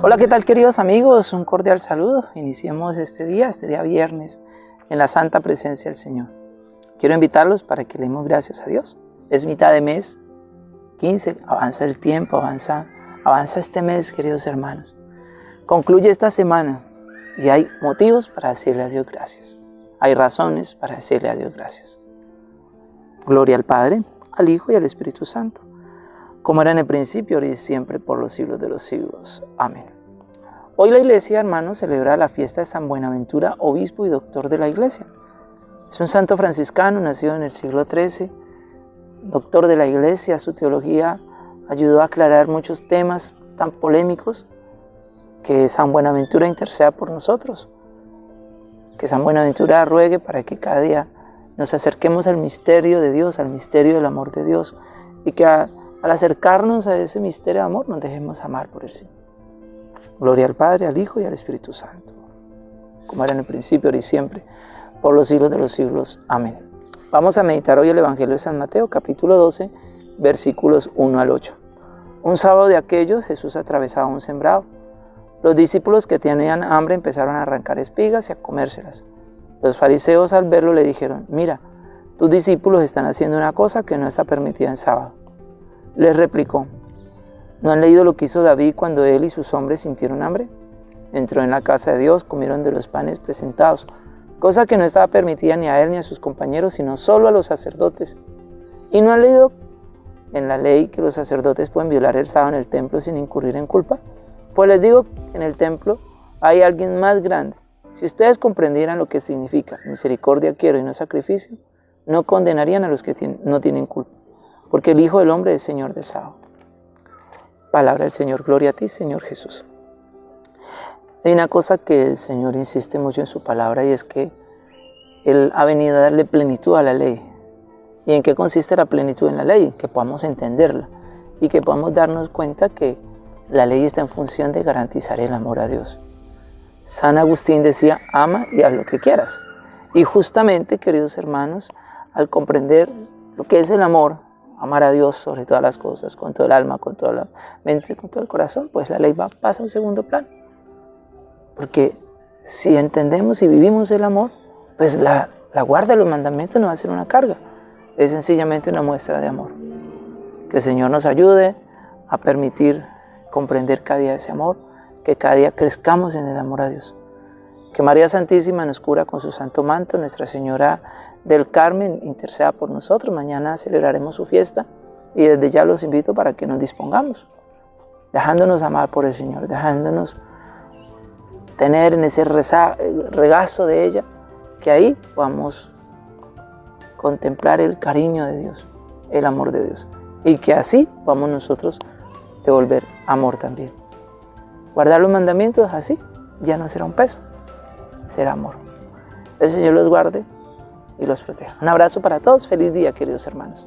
Hola, ¿qué tal queridos amigos? Un cordial saludo. Iniciemos este día, este día viernes, en la santa presencia del Señor. Quiero invitarlos para que leemos gracias a Dios. Es mitad de mes, 15, avanza el tiempo, avanza, avanza este mes, queridos hermanos. Concluye esta semana y hay motivos para decirle a Dios gracias. Hay razones para decirle a Dios gracias. Gloria al Padre, al Hijo y al Espíritu Santo como era en el principio, ahora y siempre, por los siglos de los siglos. Amén. Hoy la iglesia, hermanos, celebra la fiesta de San Buenaventura, obispo y doctor de la iglesia. Es un santo franciscano, nacido en el siglo XIII, doctor de la iglesia, su teología ayudó a aclarar muchos temas tan polémicos que San Buenaventura interceda por nosotros. Que San Buenaventura ruegue para que cada día nos acerquemos al misterio de Dios, al misterio del amor de Dios, y que al acercarnos a ese misterio de amor, nos dejemos amar por el Señor. Gloria al Padre, al Hijo y al Espíritu Santo, como era en el principio, ahora y siempre, por los siglos de los siglos. Amén. Vamos a meditar hoy el Evangelio de San Mateo, capítulo 12, versículos 1 al 8. Un sábado de aquellos, Jesús atravesaba un sembrado. Los discípulos que tenían hambre empezaron a arrancar espigas y a comérselas. Los fariseos al verlo le dijeron, mira, tus discípulos están haciendo una cosa que no está permitida en sábado. Les replicó, ¿no han leído lo que hizo David cuando él y sus hombres sintieron hambre? Entró en la casa de Dios, comieron de los panes presentados, cosa que no estaba permitida ni a él ni a sus compañeros, sino solo a los sacerdotes. ¿Y no han leído en la ley que los sacerdotes pueden violar el sábado en el templo sin incurrir en culpa? Pues les digo que en el templo hay alguien más grande. Si ustedes comprendieran lo que significa misericordia quiero y no sacrificio, no condenarían a los que no tienen culpa porque el Hijo del Hombre es Señor del sábado. Palabra del Señor, gloria a ti, Señor Jesús. Hay una cosa que el Señor insiste mucho en su palabra y es que Él ha venido a darle plenitud a la ley. ¿Y en qué consiste la plenitud en la ley? Que podamos entenderla y que podamos darnos cuenta que la ley está en función de garantizar el amor a Dios. San Agustín decía, ama y haz lo que quieras. Y justamente, queridos hermanos, al comprender lo que es el amor, amar a Dios sobre todas las cosas, con todo el alma, con toda la mente, con todo el corazón, pues la ley va, pasa a un segundo plano. Porque si entendemos y vivimos el amor, pues la, la guarda de los mandamientos no va a ser una carga, es sencillamente una muestra de amor. Que el Señor nos ayude a permitir comprender cada día ese amor, que cada día crezcamos en el amor a Dios. Que María Santísima nos cura con su santo manto, Nuestra Señora del Carmen interceda por nosotros. Mañana celebraremos su fiesta y desde ya los invito para que nos dispongamos, dejándonos amar por el Señor, dejándonos tener en ese regazo de ella, que ahí vamos contemplar el cariño de Dios, el amor de Dios, y que así vamos nosotros devolver amor también. Guardar los mandamientos así ya no será un peso, será amor. El Señor los guarde y los proteja. Un abrazo para todos. Feliz día, queridos hermanos.